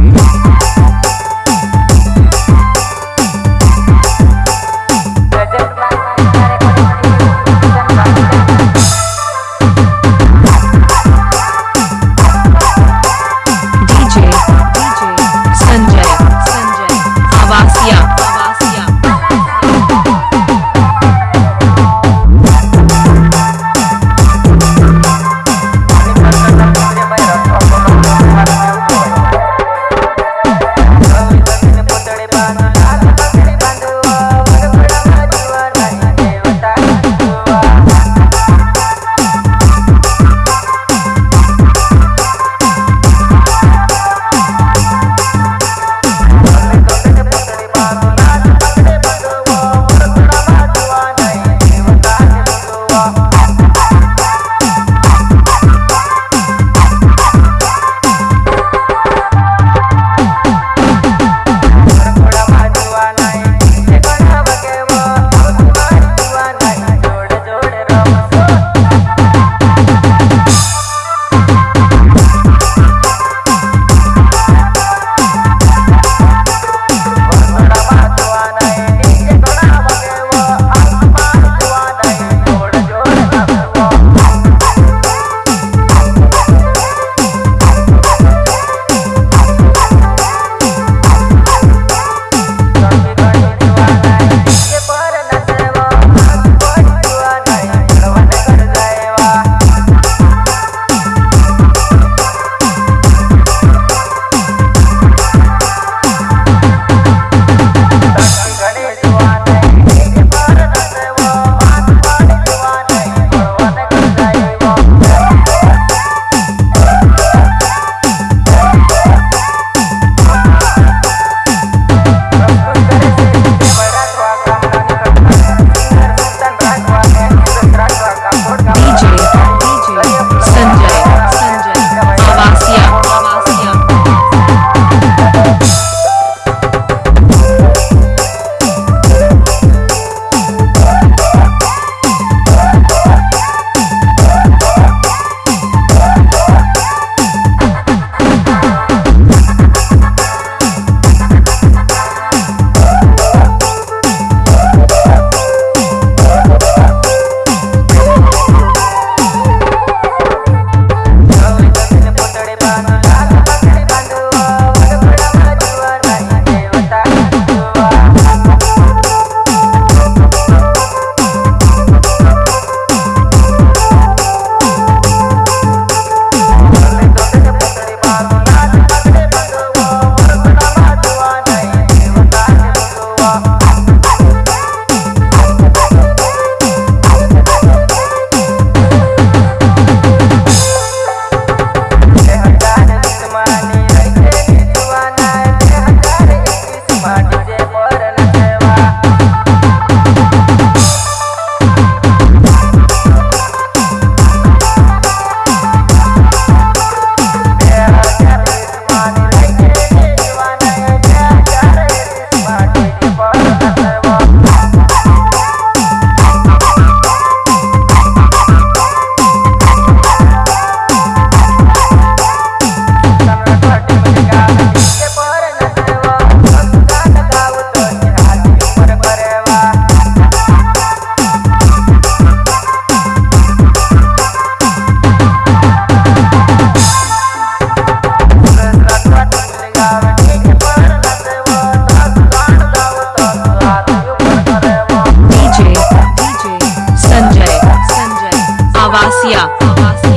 Música Avasia. Avasia.